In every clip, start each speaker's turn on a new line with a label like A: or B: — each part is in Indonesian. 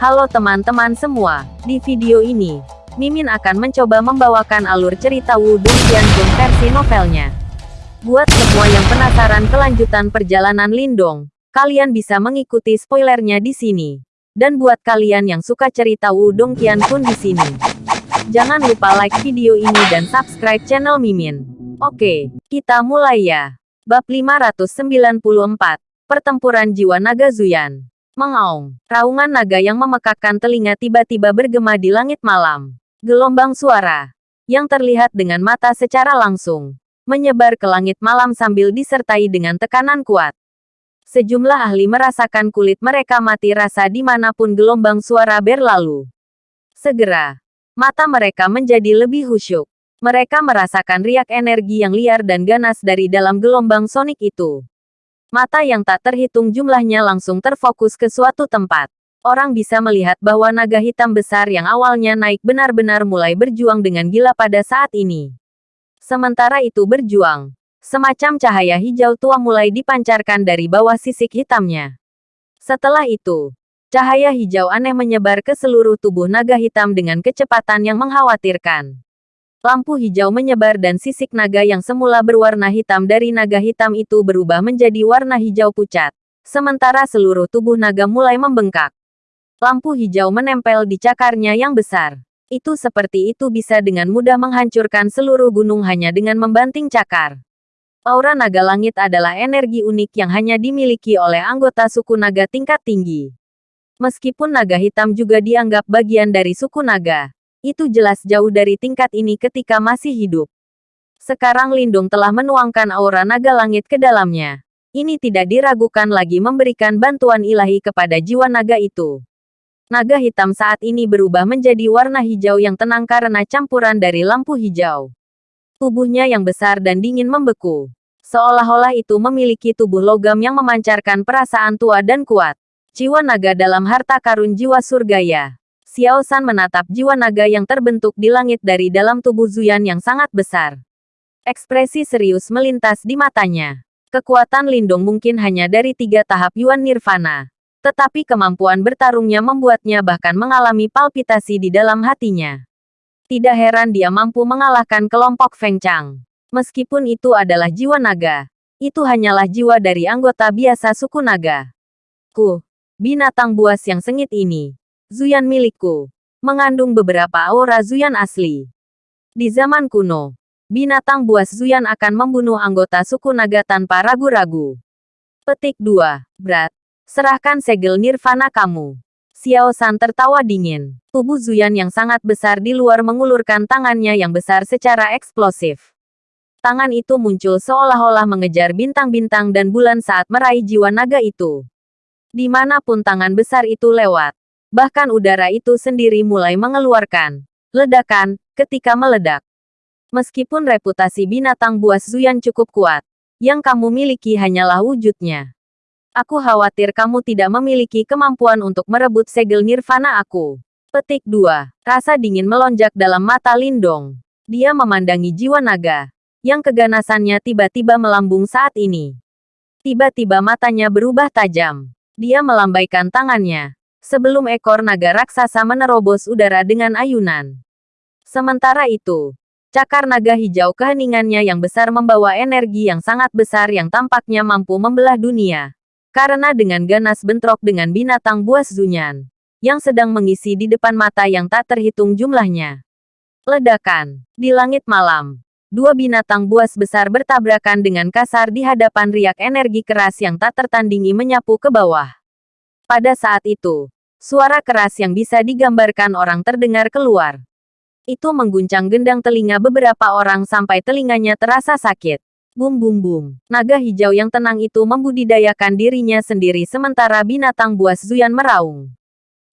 A: Halo teman-teman semua, di video ini, Mimin akan mencoba membawakan alur cerita Wudong Qianzhong versi novelnya. Buat semua yang penasaran kelanjutan perjalanan Lindong, kalian bisa mengikuti spoilernya di sini. Dan buat kalian yang suka cerita Wudong Qianzhong di sini, jangan lupa like video ini dan subscribe channel Mimin. Oke, kita mulai ya. Bab 594, Pertempuran Jiwa Naga Zuyan. Mengaung, raungan naga yang memekakkan telinga tiba-tiba bergema di langit malam. Gelombang suara, yang terlihat dengan mata secara langsung, menyebar ke langit malam sambil disertai dengan tekanan kuat. Sejumlah ahli merasakan kulit mereka mati rasa di mana pun gelombang suara berlalu. Segera, mata mereka menjadi lebih khusyuk. Mereka merasakan riak energi yang liar dan ganas dari dalam gelombang sonik itu. Mata yang tak terhitung jumlahnya langsung terfokus ke suatu tempat. Orang bisa melihat bahwa naga hitam besar yang awalnya naik benar-benar mulai berjuang dengan gila pada saat ini. Sementara itu berjuang, semacam cahaya hijau tua mulai dipancarkan dari bawah sisik hitamnya. Setelah itu, cahaya hijau aneh menyebar ke seluruh tubuh naga hitam dengan kecepatan yang mengkhawatirkan. Lampu hijau menyebar dan sisik naga yang semula berwarna hitam dari naga hitam itu berubah menjadi warna hijau pucat. Sementara seluruh tubuh naga mulai membengkak. Lampu hijau menempel di cakarnya yang besar. Itu seperti itu bisa dengan mudah menghancurkan seluruh gunung hanya dengan membanting cakar. Aura naga langit adalah energi unik yang hanya dimiliki oleh anggota suku naga tingkat tinggi. Meskipun naga hitam juga dianggap bagian dari suku naga, itu jelas jauh dari tingkat ini ketika masih hidup. Sekarang Lindung telah menuangkan aura naga langit ke dalamnya. Ini tidak diragukan lagi memberikan bantuan ilahi kepada jiwa naga itu. Naga hitam saat ini berubah menjadi warna hijau yang tenang karena campuran dari lampu hijau. Tubuhnya yang besar dan dingin membeku. Seolah-olah itu memiliki tubuh logam yang memancarkan perasaan tua dan kuat. Jiwa naga dalam harta karun jiwa surgaya. Xiao San menatap jiwa naga yang terbentuk di langit dari dalam tubuh Zuyan yang sangat besar. Ekspresi serius melintas di matanya. Kekuatan Lindong mungkin hanya dari tiga tahap Yuan Nirvana. Tetapi kemampuan bertarungnya membuatnya bahkan mengalami palpitasi di dalam hatinya. Tidak heran dia mampu mengalahkan kelompok Feng Chang. Meskipun itu adalah jiwa naga, itu hanyalah jiwa dari anggota biasa suku naga. Ku, binatang buas yang sengit ini, Zuyan milikku. Mengandung beberapa aura Zuyan asli. Di zaman kuno, binatang buas Zuyan akan membunuh anggota suku naga tanpa ragu-ragu. Petik 2. Berat. Serahkan segel nirvana kamu. Xiao San tertawa dingin. Tubuh Zuyan yang sangat besar di luar mengulurkan tangannya yang besar secara eksplosif. Tangan itu muncul seolah-olah mengejar bintang-bintang dan bulan saat meraih jiwa naga itu. Di mana pun tangan besar itu lewat, Bahkan udara itu sendiri mulai mengeluarkan ledakan ketika meledak. Meskipun reputasi binatang buas Zuyan cukup kuat, yang kamu miliki hanyalah wujudnya. Aku khawatir kamu tidak memiliki kemampuan untuk merebut segel nirvana aku. Petik 2. Rasa dingin melonjak dalam mata Lindong. Dia memandangi jiwa naga, yang keganasannya tiba-tiba melambung saat ini. Tiba-tiba matanya berubah tajam. Dia melambaikan tangannya, sebelum ekor naga raksasa menerobos udara dengan ayunan. Sementara itu, cakar naga hijau keheningannya yang besar membawa energi yang sangat besar yang tampaknya mampu membelah dunia. Karena dengan ganas bentrok dengan binatang buas Zunyan, yang sedang mengisi di depan mata yang tak terhitung jumlahnya. Ledakan. Di langit malam, dua binatang buas besar bertabrakan dengan kasar di hadapan riak energi keras yang tak tertandingi menyapu ke bawah. Pada saat itu, suara keras yang bisa digambarkan orang terdengar keluar. Itu mengguncang gendang telinga beberapa orang sampai telinganya terasa sakit. Bum bum bum. Naga hijau yang tenang itu membudidayakan dirinya sendiri sementara binatang buas Zuyan meraung.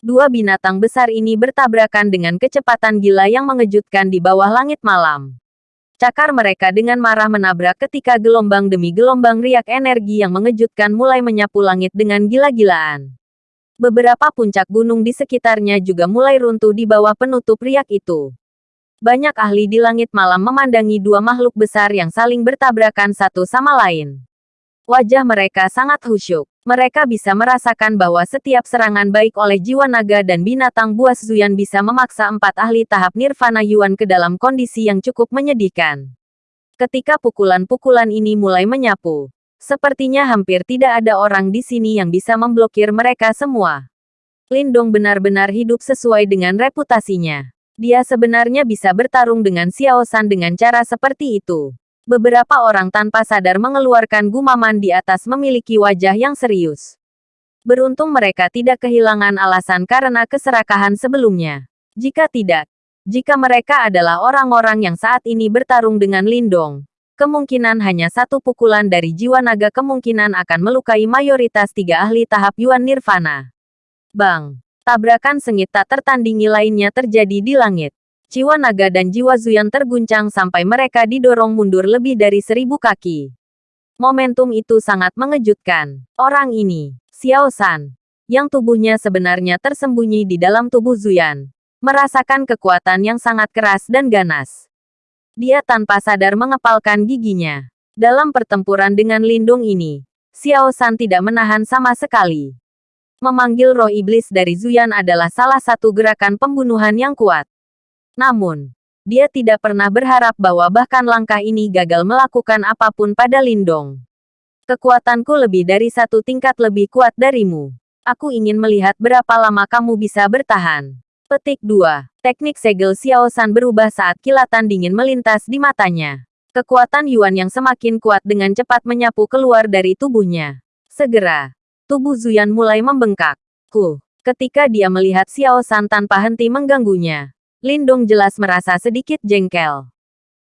A: Dua binatang besar ini bertabrakan dengan kecepatan gila yang mengejutkan di bawah langit malam. Cakar mereka dengan marah menabrak ketika gelombang demi gelombang riak energi yang mengejutkan mulai menyapu langit dengan gila-gilaan. Beberapa puncak gunung di sekitarnya juga mulai runtuh di bawah penutup riak itu. Banyak ahli di langit malam memandangi dua makhluk besar yang saling bertabrakan satu sama lain. Wajah mereka sangat khusyuk. Mereka bisa merasakan bahwa setiap serangan baik oleh jiwa naga dan binatang buas Zuyan bisa memaksa empat ahli tahap Nirvana Yuan ke dalam kondisi yang cukup menyedihkan. Ketika pukulan-pukulan ini mulai menyapu, sepertinya hampir tidak ada orang di sini yang bisa memblokir mereka semua. Lindong benar-benar hidup sesuai dengan reputasinya. Dia sebenarnya bisa bertarung dengan Xiao San dengan cara seperti itu. Beberapa orang tanpa sadar mengeluarkan gumaman di atas memiliki wajah yang serius. Beruntung mereka tidak kehilangan alasan karena keserakahan sebelumnya. Jika tidak, jika mereka adalah orang-orang yang saat ini bertarung dengan Lindong, kemungkinan hanya satu pukulan dari jiwa naga kemungkinan akan melukai mayoritas tiga ahli tahap Yuan Nirvana. Bang! Tabrakan sengit tak tertandingi lainnya terjadi di langit. Jiwa naga dan jiwa Zuyan terguncang sampai mereka didorong mundur lebih dari seribu kaki. Momentum itu sangat mengejutkan. Orang ini, Xiao San, yang tubuhnya sebenarnya tersembunyi di dalam tubuh Zuyan, merasakan kekuatan yang sangat keras dan ganas. Dia tanpa sadar mengepalkan giginya. Dalam pertempuran dengan lindung ini, Xiao San tidak menahan sama sekali. Memanggil roh iblis dari Zuyan adalah salah satu gerakan pembunuhan yang kuat. Namun, dia tidak pernah berharap bahwa bahkan langkah ini gagal melakukan apa pun pada Lindong. Kekuatanku lebih dari satu tingkat lebih kuat darimu. Aku ingin melihat berapa lama kamu bisa bertahan. Petik 2. Teknik segel Xiao San berubah saat kilatan dingin melintas di matanya. Kekuatan Yuan yang semakin kuat dengan cepat menyapu keluar dari tubuhnya. Segera, tubuh Zuyan mulai membengkak. Huh, ketika dia melihat Xiao San tanpa henti mengganggunya, Lindong jelas merasa sedikit jengkel.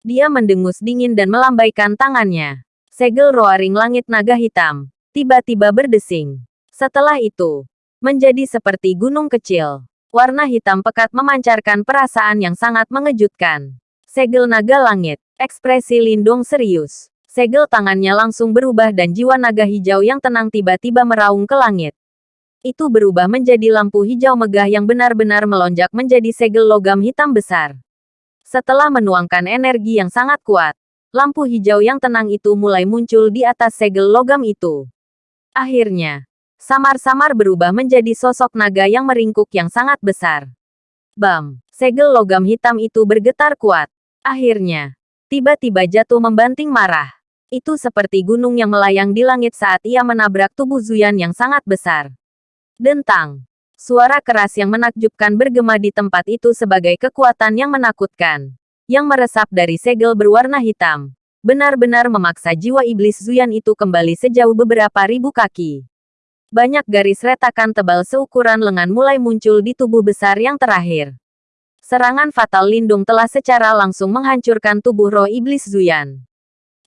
A: Dia mendengus dingin dan melambaikan tangannya. Segel roaring langit naga hitam. Tiba-tiba berdesing. Setelah itu, menjadi seperti gunung kecil. Warna hitam pekat memancarkan perasaan yang sangat mengejutkan. Segel naga langit. Ekspresi Lindong serius. Segel tangannya langsung berubah dan jiwa naga hijau yang tenang tiba-tiba meraung ke langit itu berubah menjadi lampu hijau megah yang benar-benar melonjak menjadi segel logam hitam besar. Setelah menuangkan energi yang sangat kuat, lampu hijau yang tenang itu mulai muncul di atas segel logam itu. Akhirnya, samar-samar berubah menjadi sosok naga yang meringkuk yang sangat besar. Bam! Segel logam hitam itu bergetar kuat. Akhirnya, tiba-tiba jatuh membanting marah. Itu seperti gunung yang melayang di langit saat ia menabrak tubuh Zuyan yang sangat besar. Dentang. Suara keras yang menakjubkan bergema di tempat itu sebagai kekuatan yang menakutkan. Yang meresap dari segel berwarna hitam. Benar-benar memaksa jiwa iblis Zuyan itu kembali sejauh beberapa ribu kaki. Banyak garis retakan tebal seukuran lengan mulai muncul di tubuh besar yang terakhir. Serangan fatal lindung telah secara langsung menghancurkan tubuh roh iblis Zuyan.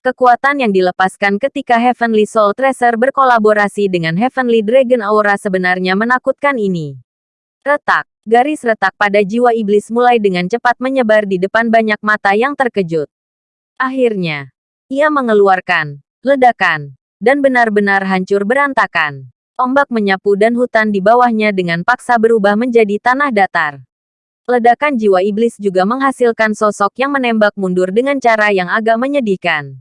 A: Kekuatan yang dilepaskan ketika Heavenly Soul Tracer berkolaborasi dengan Heavenly Dragon Aura sebenarnya menakutkan ini. Retak, garis retak pada jiwa iblis mulai dengan cepat menyebar di depan banyak mata yang terkejut. Akhirnya, ia mengeluarkan ledakan dan benar-benar hancur berantakan. Ombak menyapu dan hutan di bawahnya dengan paksa berubah menjadi tanah datar. Ledakan jiwa iblis juga menghasilkan sosok yang menembak mundur dengan cara yang agak menyedihkan.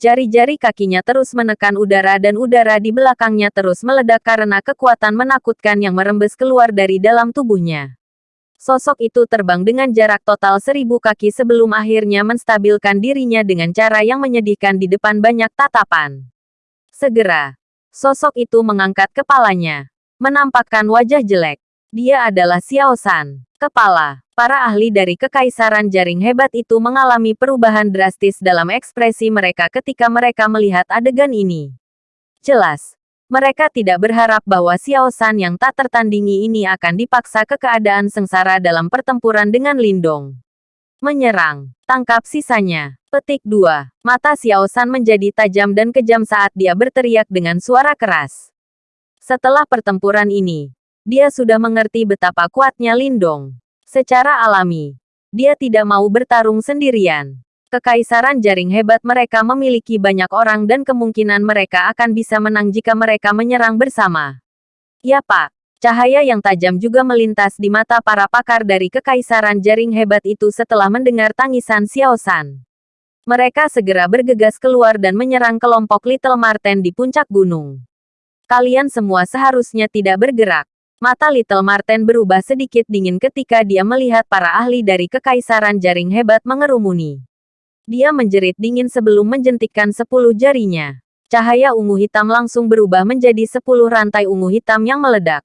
A: Jari-jari kakinya terus menekan udara dan udara di belakangnya terus meledak karena kekuatan menakutkan yang merembes keluar dari dalam tubuhnya. Sosok itu terbang dengan jarak total seribu kaki sebelum akhirnya menstabilkan dirinya dengan cara yang menyedihkan di depan banyak tatapan. Segera, sosok itu mengangkat kepalanya, menampakkan wajah jelek. Dia adalah Xiao San, kepala. Para ahli dari kekaisaran jaring hebat itu mengalami perubahan drastis dalam ekspresi mereka ketika mereka melihat adegan ini. Jelas, mereka tidak berharap bahwa Xiao San yang tak tertandingi ini akan dipaksa ke keadaan sengsara dalam pertempuran dengan Lindong. Menyerang, tangkap sisanya. Petik 2. Mata Xiao San menjadi tajam dan kejam saat dia berteriak dengan suara keras. Setelah pertempuran ini, dia sudah mengerti betapa kuatnya Lindong. Secara alami, dia tidak mau bertarung sendirian. Kekaisaran jaring hebat mereka memiliki banyak orang dan kemungkinan mereka akan bisa menang jika mereka menyerang bersama. Ya pak, cahaya yang tajam juga melintas di mata para pakar dari kekaisaran jaring hebat itu setelah mendengar tangisan Xiao San. Mereka segera bergegas keluar dan menyerang kelompok Little Marten di puncak gunung. Kalian semua seharusnya tidak bergerak. Mata Little Marten berubah sedikit dingin ketika dia melihat para ahli dari Kekaisaran Jaring Hebat mengerumuni. Dia menjerit dingin sebelum menjentikkan sepuluh jarinya. Cahaya ungu hitam langsung berubah menjadi sepuluh rantai ungu hitam yang meledak.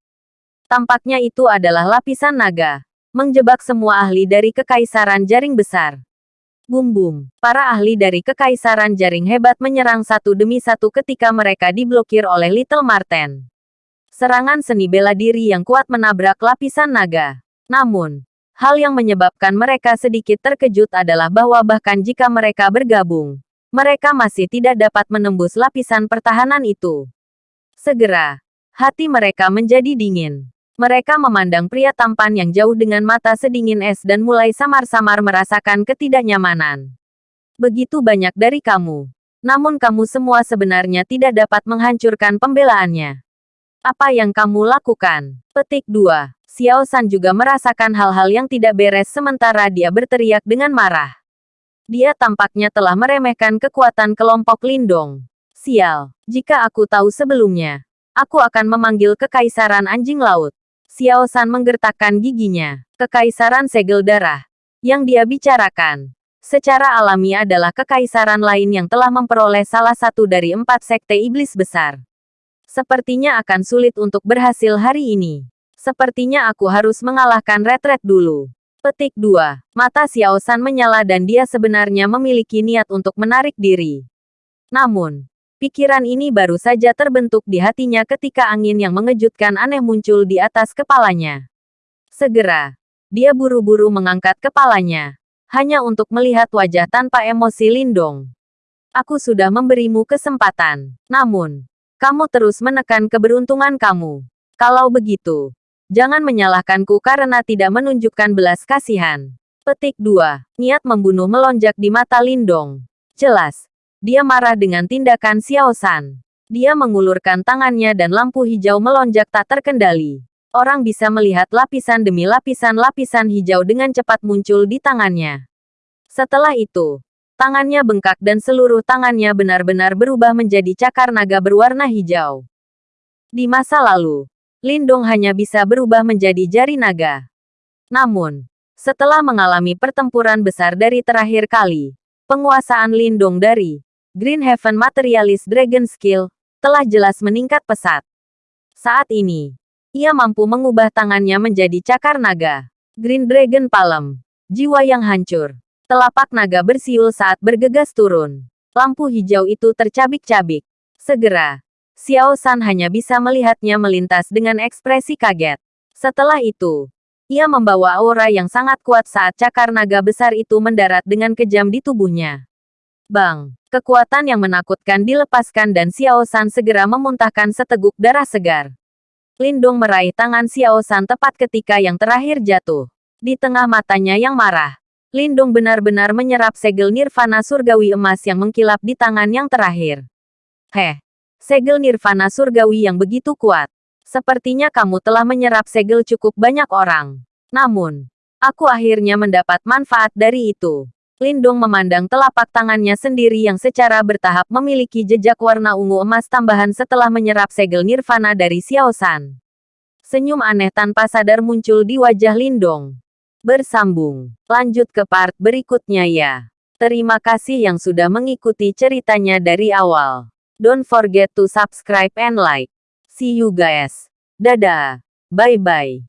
A: Tampaknya itu adalah lapisan naga. Menjebak semua ahli dari Kekaisaran Jaring Besar. Bum bum. Para ahli dari Kekaisaran Jaring Hebat menyerang satu demi satu ketika mereka diblokir oleh Little Marten. Serangan seni bela diri yang kuat menabrak lapisan naga. Namun, hal yang menyebabkan mereka sedikit terkejut adalah bahwa bahkan jika mereka bergabung, mereka masih tidak dapat menembus lapisan pertahanan itu. Segera, hati mereka menjadi dingin. Mereka memandang pria tampan yang jauh dengan mata sedingin es dan mulai samar-samar merasakan ketidaknyamanan. Begitu banyak dari kamu. Namun kamu semua sebenarnya tidak dapat menghancurkan pembelaannya. Apa yang kamu lakukan? Petik 2. Xiao San juga merasakan hal-hal yang tidak beres sementara dia berteriak dengan marah. Dia tampaknya telah meremehkan kekuatan kelompok Lindong. Sial, jika aku tahu sebelumnya, aku akan memanggil kekaisaran anjing laut. Xiao San menggertakkan giginya. Kekaisaran segel darah. Yang dia bicarakan. Secara alami adalah kekaisaran lain yang telah memperoleh salah satu dari empat sekte iblis besar. Sepertinya akan sulit untuk berhasil hari ini. Sepertinya aku harus mengalahkan retret dulu. Petik 2. Mata Xiao San menyala dan dia sebenarnya memiliki niat untuk menarik diri. Namun, Pikiran ini baru saja terbentuk di hatinya ketika angin yang mengejutkan aneh muncul di atas kepalanya. Segera, dia buru-buru mengangkat kepalanya, hanya untuk melihat wajah tanpa emosi Lindong. Aku sudah memberimu kesempatan, namun, kamu terus menekan keberuntungan kamu. Kalau begitu, jangan menyalahkanku karena tidak menunjukkan belas kasihan. Petik 2. Niat membunuh melonjak di mata Lindong. Jelas, dia marah dengan tindakan Xiao San. Dia mengulurkan tangannya dan lampu hijau melonjak tak terkendali. Orang bisa melihat lapisan demi lapisan-lapisan hijau dengan cepat muncul di tangannya. Setelah itu, tangannya bengkak dan seluruh tangannya benar-benar berubah menjadi cakar naga berwarna hijau. Di masa lalu, Lindong hanya bisa berubah menjadi jari naga. Namun, setelah mengalami pertempuran besar dari terakhir kali, penguasaan Lindong dari Green Heaven Materialist Dragon Skill, telah jelas meningkat pesat. Saat ini, ia mampu mengubah tangannya menjadi cakar naga. Green Dragon Palem. Jiwa yang hancur. Telapak naga bersiul saat bergegas turun. Lampu hijau itu tercabik-cabik. Segera, Xiao San hanya bisa melihatnya melintas dengan ekspresi kaget. Setelah itu, ia membawa aura yang sangat kuat saat cakar naga besar itu mendarat dengan kejam di tubuhnya. Bang! Kekuatan yang menakutkan dilepaskan dan Xiao San segera memuntahkan seteguk darah segar. Lindung meraih tangan Xiao San tepat ketika yang terakhir jatuh. Di tengah matanya yang marah, Lindung benar-benar menyerap segel nirvana surgawi emas yang mengkilap di tangan yang terakhir. Heh, segel nirvana surgawi yang begitu kuat. Sepertinya kamu telah menyerap segel cukup banyak orang. Namun, aku akhirnya mendapat manfaat dari itu. Lindung memandang telapak tangannya sendiri yang secara bertahap memiliki jejak warna ungu emas tambahan setelah menyerap segel nirvana dari Xiao San. Senyum aneh tanpa sadar muncul di wajah Lindong. Bersambung. Lanjut ke part berikutnya ya. Terima kasih yang sudah mengikuti ceritanya dari awal. Don't forget to subscribe and like. See you guys. Dadah. Bye-bye.